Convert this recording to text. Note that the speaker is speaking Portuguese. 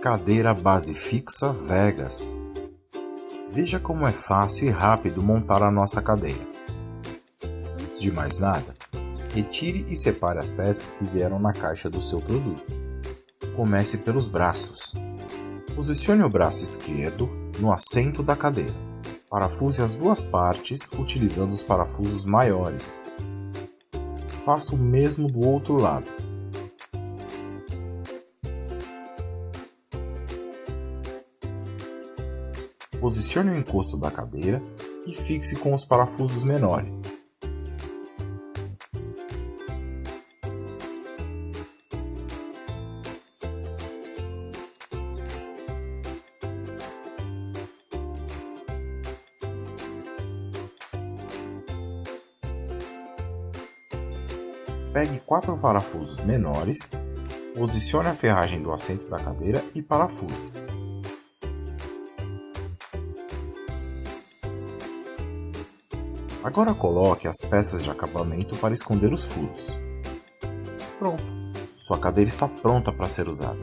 Cadeira base fixa Vegas. Veja como é fácil e rápido montar a nossa cadeira. Antes de mais nada, retire e separe as peças que vieram na caixa do seu produto. Comece pelos braços. Posicione o braço esquerdo no assento da cadeira. Parafuse as duas partes utilizando os parafusos maiores. Faça o mesmo do outro lado. Posicione o encosto da cadeira e fixe com os parafusos menores. Pegue quatro parafusos menores, posicione a ferragem do assento da cadeira e parafuse. Agora coloque as peças de acabamento para esconder os furos. Pronto, sua cadeira está pronta para ser usada.